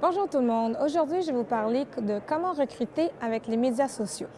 Bonjour tout le monde. Aujourd'hui, je vais vous parler de comment recruter avec les médias sociaux.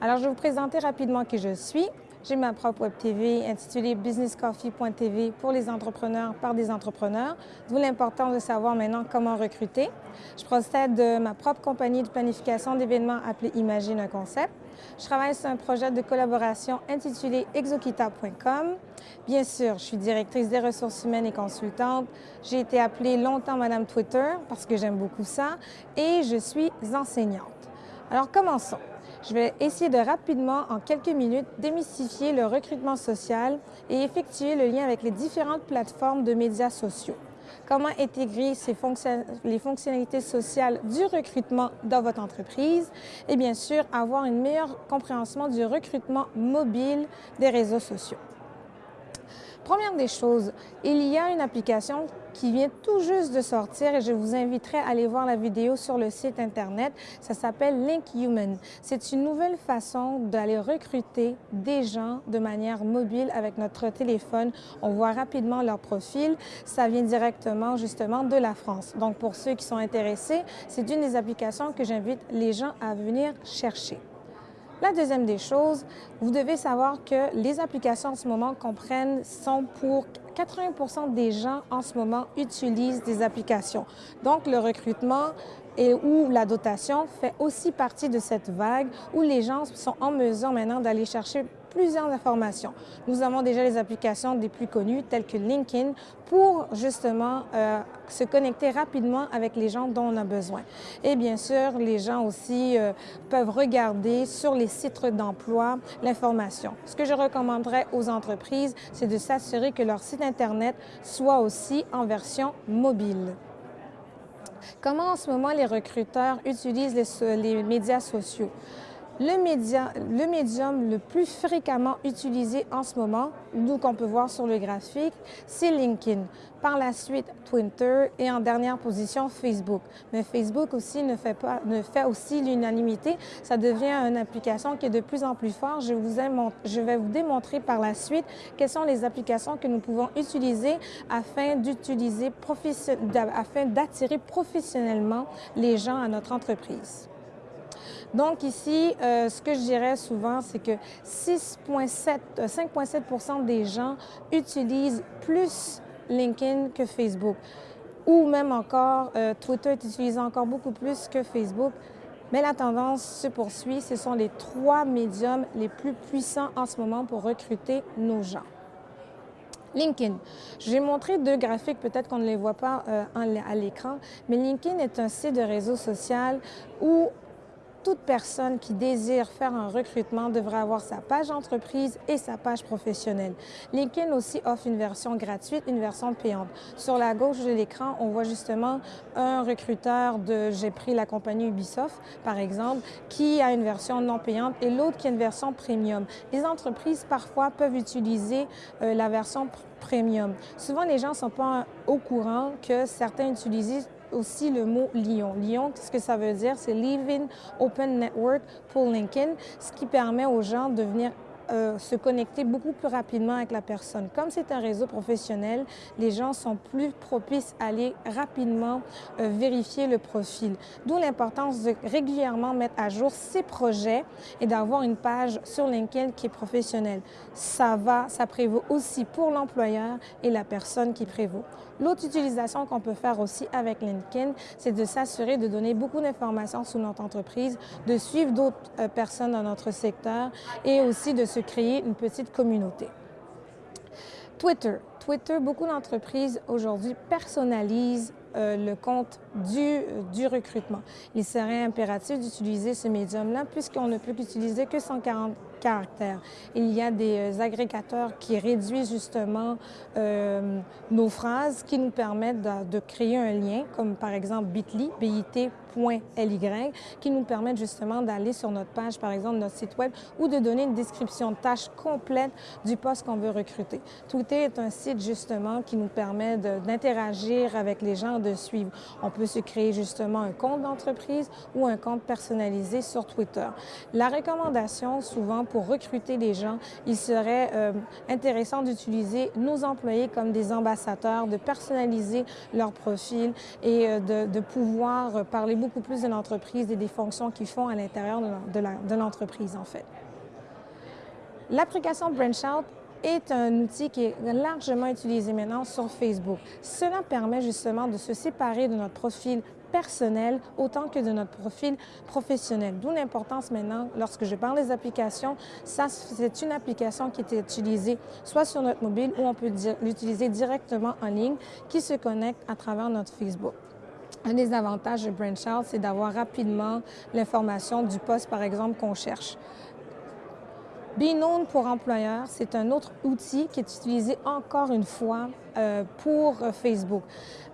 Alors, je vais vous présenter rapidement qui je suis. J'ai ma propre web TV intitulée businesscoffee.tv pour les entrepreneurs par des entrepreneurs, d'où l'importance de savoir maintenant comment recruter. Je procède de ma propre compagnie de planification d'événements appelée Imagine un concept. Je travaille sur un projet de collaboration intitulé exokita.com. Bien sûr, je suis directrice des ressources humaines et consultante. J'ai été appelée longtemps Madame Twitter parce que j'aime beaucoup ça et je suis enseignante. Alors commençons. Je vais essayer de rapidement, en quelques minutes, démystifier le recrutement social et effectuer le lien avec les différentes plateformes de médias sociaux. Comment intégrer les fonctionnalités sociales du recrutement dans votre entreprise et bien sûr avoir une meilleure compréhension du recrutement mobile des réseaux sociaux. Première des choses, il y a une application qui vient tout juste de sortir et je vous inviterai à aller voir la vidéo sur le site Internet. Ça s'appelle Link Human. C'est une nouvelle façon d'aller recruter des gens de manière mobile avec notre téléphone. On voit rapidement leur profil. Ça vient directement justement de la France. Donc pour ceux qui sont intéressés, c'est une des applications que j'invite les gens à venir chercher. La deuxième des choses, vous devez savoir que les applications en ce moment comprennent sont pour 80% des gens en ce moment utilisent des applications. Donc, le recrutement et la dotation fait aussi partie de cette vague où les gens sont en mesure maintenant d'aller chercher plusieurs informations. Nous avons déjà les applications des plus connues telles que LinkedIn pour justement euh, se connecter rapidement avec les gens dont on a besoin. Et bien sûr, les gens aussi euh, peuvent regarder sur les sites d'emploi l'information. Ce que je recommanderais aux entreprises, c'est de s'assurer que leur site Internet soit aussi en version mobile. Comment en ce moment les recruteurs utilisent les, les médias sociaux? Le, médium le plus fréquemment utilisé en ce moment, nous qu'on peut voir sur le graphique, c'est LinkedIn. Par la suite, Twitter et en dernière position, Facebook. Mais Facebook aussi ne fait, pas, ne fait aussi l'unanimité. Ça devient une application qui est de plus en plus forte. Je, vous je vais vous démontrer par la suite quelles sont les applications que nous pouvons utiliser afin d'utiliser afin d'attirer professionnellement les gens à notre entreprise. Donc ici, euh, ce que je dirais souvent, c'est que 5,7% euh, des gens utilisent plus LinkedIn que Facebook. Ou même encore, euh, Twitter est utilisé encore beaucoup plus que Facebook. Mais la tendance se poursuit. Ce sont les trois médiums les plus puissants en ce moment pour recruter nos gens. LinkedIn. Je vais montrer deux graphiques, peut-être qu'on ne les voit pas à l'écran, mais LinkedIn est un site de réseau social où toute personne qui désire faire un recrutement devrait avoir sa page entreprise et sa page professionnelle. LinkedIn aussi offre une version gratuite, une version payante. Sur la gauche de l'écran, on voit justement un recruteur de, j'ai pris la compagnie Ubisoft, par exemple, qui a une version non payante et l'autre qui a une version premium. Les entreprises, parfois, peuvent utiliser euh, la version premium. Souvent, les gens ne sont pas au courant que certains utilisent aussi le mot Lyon. Lyon, ce que ça veut dire, c'est Living Open Network pour LinkedIn, ce qui permet aux gens de venir euh, se connecter beaucoup plus rapidement avec la personne. Comme c'est un réseau professionnel, les gens sont plus propices à aller rapidement euh, vérifier le profil. D'où l'importance de régulièrement mettre à jour ses projets et d'avoir une page sur LinkedIn qui est professionnelle. Ça va, ça prévaut aussi pour l'employeur et la personne qui prévaut. L'autre utilisation qu'on peut faire aussi avec LinkedIn, c'est de s'assurer de donner beaucoup d'informations sur notre entreprise, de suivre d'autres euh, personnes dans notre secteur et aussi de se créer une petite communauté. Twitter. Twitter, beaucoup d'entreprises aujourd'hui personnalisent euh, le compte du, euh, du, recrutement. Il serait impératif d'utiliser ce médium-là puisqu'on ne peut qu'utiliser que 140 caractères. Il y a des agrégateurs qui réduisent justement nos phrases, qui nous permettent de, créer un lien, comme par exemple Bitly, bit.ly, qui nous permettent justement d'aller sur notre page, par exemple notre site web, ou de donner une description de tâche complète du poste qu'on veut recruter. Twitter est un site justement qui nous permet d'interagir avec les gens, de suivre. On peut se créer justement un compte d'entreprise ou un compte personnalisé sur Twitter. La recommandation, souvent pour recruter les gens, il serait euh, intéressant d'utiliser nos employés comme des ambassadeurs, de personnaliser leur profil et euh, de, pouvoir parler beaucoup plus de l'entreprise et des fonctions qu'ils font à l'intérieur de l'entreprise, en fait. L'application BranchOut est un outil qui est largement utilisé maintenant sur Facebook. Cela permet justement de se séparer de notre profil personnel autant que de notre profil professionnel. D'où l'importance maintenant, lorsque je parle des applications, c'est une application qui est utilisée soit sur notre mobile ou on peut l'utiliser directement en ligne qui se connecte à travers notre Facebook. Un des avantages de BranchOut, c'est d'avoir rapidement l'information du poste, par exemple, qu'on cherche. Known pour employeur, c'est un autre outil qui est utilisé encore une fois euh, pour euh, Facebook.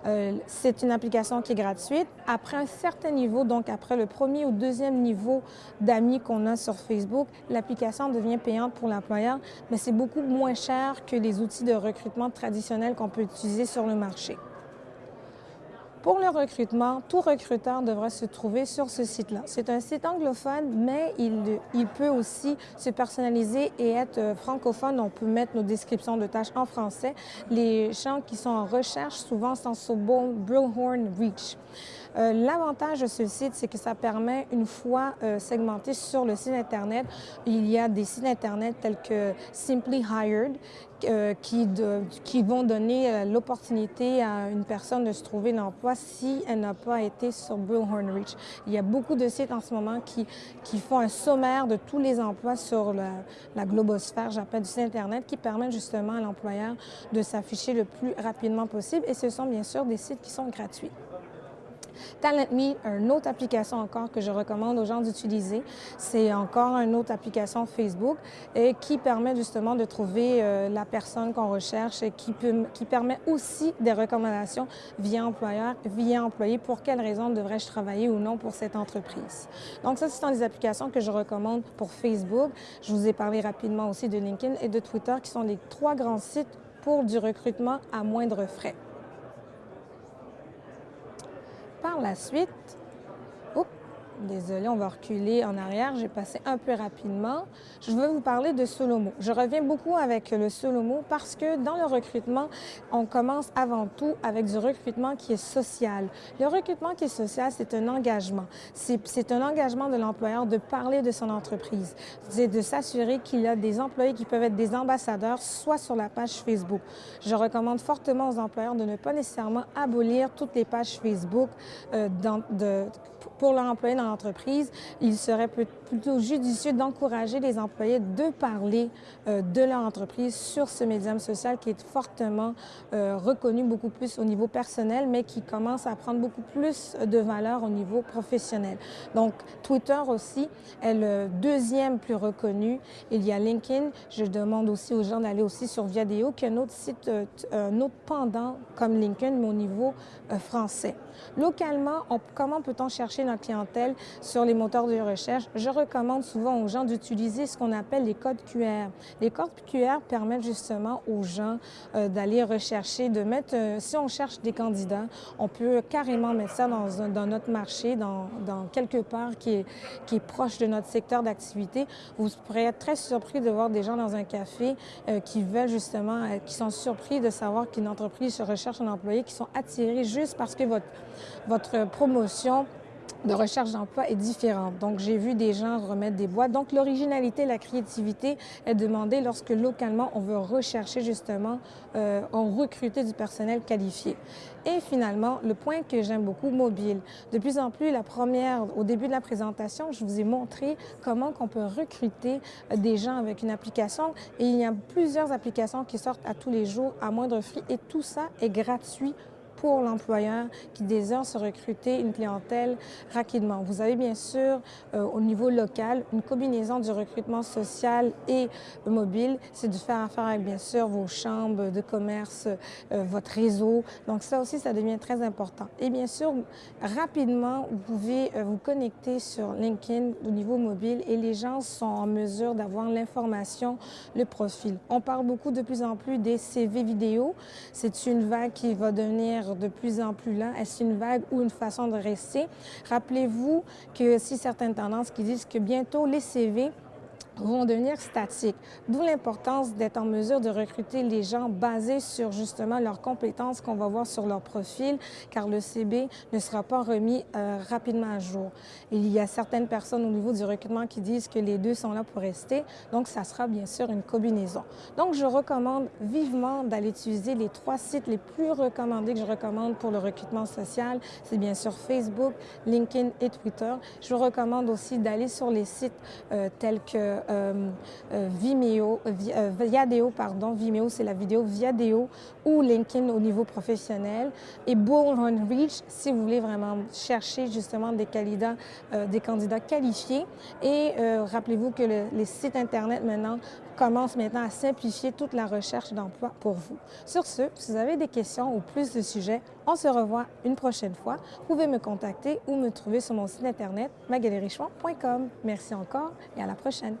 Euh, c'est une application qui est gratuite. Après un certain niveau, donc après le premier ou deuxième niveau d'amis qu'on a sur Facebook, l'application devient payante pour l'employeur, mais c'est beaucoup moins cher que les outils de recrutement traditionnels qu'on peut utiliser sur le marché. Pour le recrutement, tout recruteur devrait se trouver sur ce site-là. C'est un site anglophone, mais il, peut aussi se personnaliser et être francophone. On peut mettre nos descriptions de tâches en français. Les gens qui sont en recherche souvent sont sur Bullhorn Reach. Euh, l'avantage de ce site, c'est que ça permet, une fois euh, segmenté sur le site Internet, il y a des sites Internet tels que Simply Hired euh, qui, vont donner l'opportunité à une personne de se trouver l'emploi si elle n'a pas été sur Bullhorn Reach. Il y a beaucoup de sites en ce moment qui, qui font un sommaire de tous les emplois sur la, la globosphère, j'appelle du site Internet, qui permettent justement à l'employeur de s'afficher le plus rapidement possible. Et ce sont bien sûr des sites qui sont gratuits. TalentMe, une autre application encore que je recommande aux gens d'utiliser. C'est encore une autre application Facebook qui permet justement de trouver euh, la personne qu'on recherche et qui permet aussi des recommandations via employeur, via employé, pour quelles raisons devrais-je travailler ou non pour cette entreprise. Donc ça, ce sont des applications que je recommande pour Facebook. Je vous ai parlé rapidement aussi de LinkedIn et de Twitter qui sont les trois grands sites pour du recrutement à moindre frais. Par la suite, Désolée, on va reculer en arrière. J'ai passé un peu rapidement. Je veux vous parler de Solomo. Je reviens beaucoup avec le Solomo parce que dans le recrutement, on commence avant tout avec du recrutement qui est social. Le recrutement qui est social, c'est un engagement. C'est un engagement de l'employeur de parler de son entreprise. C'est de s'assurer qu'il a des employés qui peuvent être des ambassadeurs, soit sur la page Facebook. Je recommande fortement aux employeurs de ne pas nécessairement abolir toutes les pages Facebook euh, de, pour leur employé dans l'entreprise, il serait plutôt judicieux d'encourager les employés de parler euh, de leur entreprise sur ce médium social qui est fortement euh, reconnu beaucoup plus au niveau personnel, mais qui commence à prendre beaucoup plus de valeur au niveau professionnel. Donc, Twitter aussi est le deuxième plus reconnu. Il y a LinkedIn. Je demande aussi aux gens d'aller aussi sur Viadeo, qui est un autre site, euh, un autre pendant comme LinkedIn, mais au niveau français. Localement, comment peut-on chercher notre clientèle sur les moteurs de recherche? Je recommande souvent aux gens d'utiliser ce qu'on appelle les codes QR. Les codes QR permettent justement aux gens euh, d'aller rechercher, de mettre, euh, si on cherche des candidats, on peut carrément mettre ça dans, notre marché, dans, quelque part qui est, qui est proche de notre secteur d'activité. Vous pourrez être très surpris de voir des gens dans un café euh, qui veulent justement, qui sont surpris de savoir qu'une entreprise recherche un employé, qui sont attirés juste parce que votre votre promotion de recherche d'emploi est différente. Donc, j'ai vu des gens remettre des boîtes. Donc, l'originalité, la créativité est demandée lorsque localement, on veut rechercher justement, euh, on recruter du personnel qualifié. Et finalement, le point que j'aime beaucoup, mobile. De plus en plus, la première, au début de la présentation, je vous ai montré comment on peut recruter des gens avec une application. Et il y a plusieurs applications qui sortent à tous les jours à moindre prix et tout ça est gratuit pour l'employeur qui désire se recruter une clientèle rapidement. Vous avez bien sûr euh, au niveau local une combinaison du recrutement social et mobile. C'est de faire affaire avec bien sûr vos chambres de commerce, euh, votre réseau. Donc ça aussi, ça devient très important. Et bien sûr, rapidement, vous pouvez euh, vous connecter sur LinkedIn au niveau mobile et les gens sont en mesure d'avoir l'information, le profil. On parle beaucoup de plus en plus des CV vidéo. C'est une vague qui va devenir de plus en plus là. Est-ce une vague ou une façon de rester? Rappelez-vous que si certaines tendances qui disent que bientôt les CV vont devenir statiques. D'où l'importance d'être en mesure de recruter les gens basés sur justement leurs compétences qu'on va voir sur leur profil, car le CB ne sera pas remis euh, rapidement à jour. Il y a certaines personnes au niveau du recrutement qui disent que les deux sont là pour rester, donc ça sera bien sûr une combinaison. Donc je recommande vivement d'aller utiliser les trois sites les plus recommandés que je recommande pour le recrutement social. C'est bien sûr Facebook, LinkedIn et Twitter. Je vous recommande aussi d'aller sur les sites euh, tels que Vimeo, euh, Viadeo, pardon, Vimeo c'est la vidéo, Viadeo ou LinkedIn au niveau professionnel et Bullhorn Reach si vous voulez vraiment chercher justement des candidats, des candidats qualifiés. Et rappelez-vous que les sites Internet maintenant commencent maintenant à simplifier toute la recherche d'emploi pour vous. Sur ce, si vous avez des questions ou plus de sujets, on se revoit une prochaine fois. Vous pouvez me contacter ou me trouver sur mon site internet magalerrichemont.com. Merci encore et à la prochaine.